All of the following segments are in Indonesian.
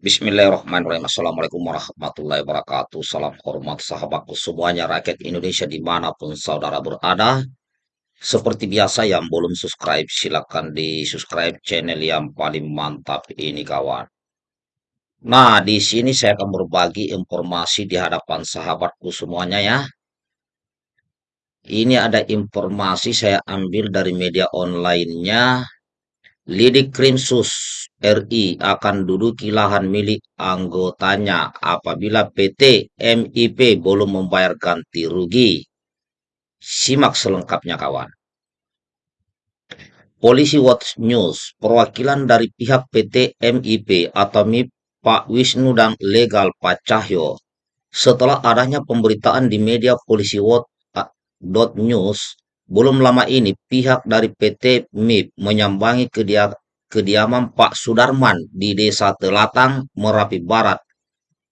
Bismillahirrahmanirrahim. Assalamualaikum warahmatullahi wabarakatuh. Salam hormat sahabatku semuanya, rakyat Indonesia di mana pun saudara berada. Seperti biasa yang belum subscribe, silakan di subscribe channel yang paling mantap ini kawan. Nah, di sini saya akan berbagi informasi di hadapan sahabatku semuanya ya. Ini ada informasi saya ambil dari media online-nya Lidik Krimsus RI akan duduki lahan milik anggotanya apabila PT MIP belum membayar ganti rugi. Simak selengkapnya kawan. Polisi Watch News, perwakilan dari pihak PT MIP atau MIP Pak Wisnu dan Legal Pak Cahyo, setelah adanya pemberitaan di media Polisi Watch News belum lama ini pihak dari PT MIP menyambangi kedia kediaman Pak Sudarman di Desa Telatang, Merapi Barat.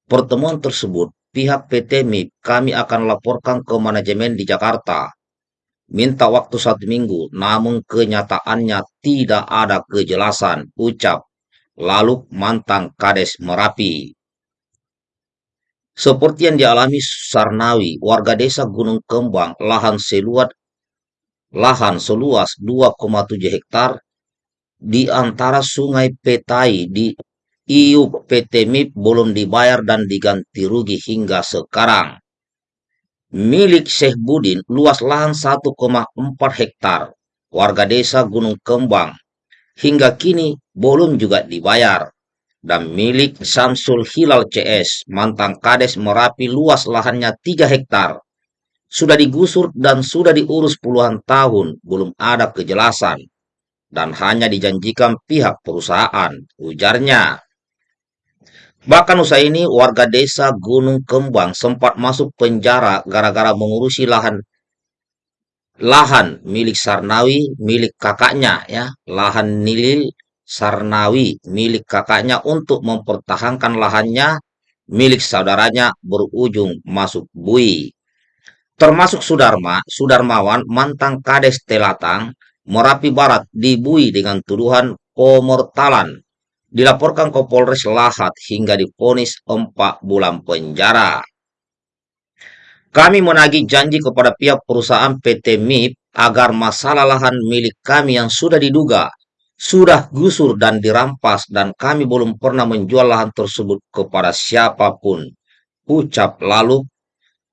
Pertemuan tersebut, pihak PT MIP kami akan laporkan ke manajemen di Jakarta. Minta waktu satu minggu, namun kenyataannya tidak ada kejelasan, ucap. Lalu mantan Kades Merapi. Seperti yang dialami Sarnawi, warga desa Gunung Kembang, lahan seluas lahan seluas 2,7 hektar di antara sungai Petai di IUP PT MIP belum dibayar dan diganti rugi hingga sekarang. Milik Syekh Budin luas lahan 1,4 hektar warga desa Gunung Kembang hingga kini belum juga dibayar. Dan milik Samsul Hilal CS mantan Kades Merapi luas lahannya 3 hektar sudah digusur dan sudah diurus puluhan tahun, belum ada kejelasan, dan hanya dijanjikan pihak perusahaan, ujarnya. Bahkan usaha ini warga desa Gunung Kembang sempat masuk penjara gara-gara mengurusi lahan lahan milik Sarnawi milik kakaknya ya, lahan Nilil Sarnawi milik kakaknya untuk mempertahankan lahannya milik saudaranya berujung masuk bui termasuk Sudarma, Sudarmawan, mantan Kades Telatang, Merapi Barat dibui dengan tuduhan komortalan. Dilaporkan ke Polres Lahat hingga diponis 4 bulan penjara. Kami menagih janji kepada pihak perusahaan PT MIP agar masalah lahan milik kami yang sudah diduga sudah gusur dan dirampas dan kami belum pernah menjual lahan tersebut kepada siapa pun. Ucap lalu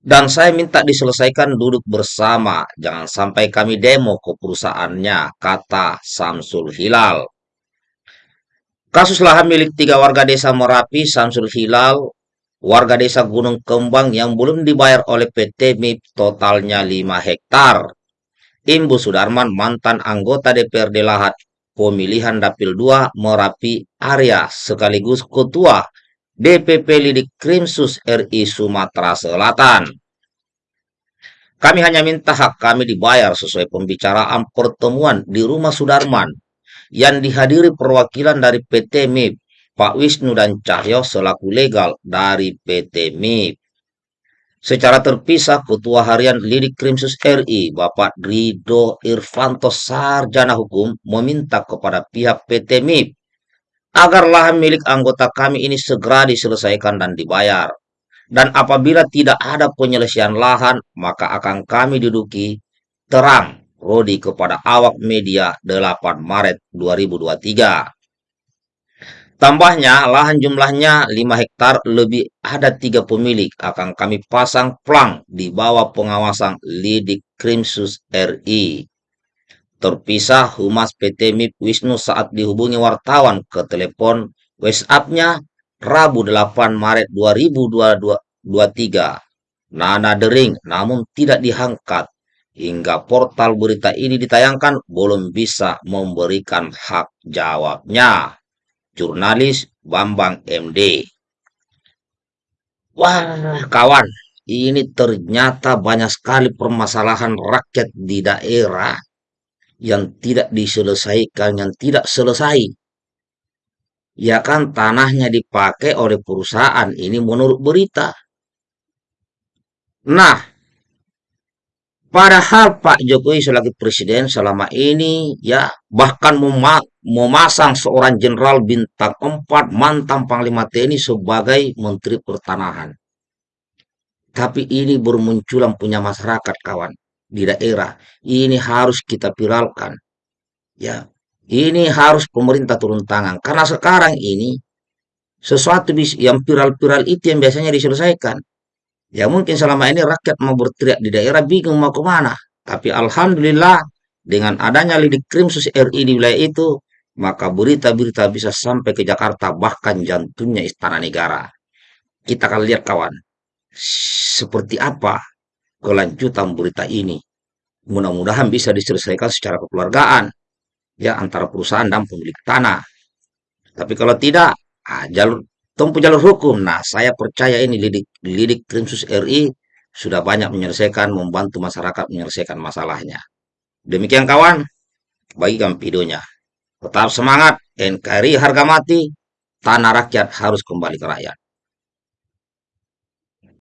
dan saya minta diselesaikan duduk bersama, jangan sampai kami demo ke perusahaannya, kata Samsul Hilal. Kasus lahan milik tiga warga desa Merapi, Samsul Hilal, warga desa Gunung Kembang yang belum dibayar oleh PT MIP totalnya 5 hektar. Imbu Sudarman, mantan anggota DPRD Lahat, pemilihan Dapil 2 Merapi area sekaligus ketua DPP Lidik Krimsus RI Sumatera Selatan. Kami hanya minta hak kami dibayar sesuai pembicaraan pertemuan di rumah Sudarman yang dihadiri perwakilan dari PT MIP, Pak Wisnu dan Cahyo selaku legal dari PT MIP. Secara terpisah, Ketua Harian Lidik Krimsus RI, Bapak Rido Irvanto Sarjana Hukum, meminta kepada pihak PT MIP agar lahan milik anggota kami ini segera diselesaikan dan dibayar. Dan apabila tidak ada penyelesaian lahan, maka akan kami duduki terang Rodi kepada awak media 8 Maret 2023. Tambahnya, lahan jumlahnya 5 hektar lebih ada tiga pemilik akan kami pasang plang di bawah pengawasan Lidik Krimsus RI. Terpisah Humas PT MIP Wisnu saat dihubungi wartawan ke telepon WhatsApp-nya Rabu 8 Maret 2023. Nana dering namun tidak diangkat. Hingga portal berita ini ditayangkan belum bisa memberikan hak jawabnya. Jurnalis Bambang MD. Wah, kawan, ini ternyata banyak sekali permasalahan rakyat di daerah yang tidak diselesaikan, yang tidak selesai. Ya kan tanahnya dipakai oleh perusahaan ini menurut berita. Nah, Padahal Pak Jokowi sebagai presiden selama ini ya bahkan mema memasang seorang jenderal bintang 4 mantan Panglima TNI sebagai Menteri Pertanahan. Tapi ini bermunculan punya masyarakat kawan di daerah. Ini harus kita viralkan. Ya, ini harus pemerintah turun tangan karena sekarang ini sesuatu yang viral-viral itu yang biasanya diselesaikan. Ya mungkin selama ini rakyat mau berteriak di daerah bingung mau ke mana. Tapi Alhamdulillah dengan adanya lidik krimsus RI di wilayah itu, maka berita-berita bisa sampai ke Jakarta, bahkan jantungnya istana negara. Kita akan lihat kawan, seperti apa kelanjutan berita ini. Mudah-mudahan bisa diselesaikan secara kekeluargaan, ya antara perusahaan dan pemilik tanah. Tapi kalau tidak, ah, jalur tempuh jalur hukum. Nah, saya percaya ini lidik, lidik Krimsus RI sudah banyak menyelesaikan, membantu masyarakat menyelesaikan masalahnya. Demikian kawan, bagikan videonya. Tetap semangat, NKRI harga mati, tanah rakyat harus kembali ke rakyat.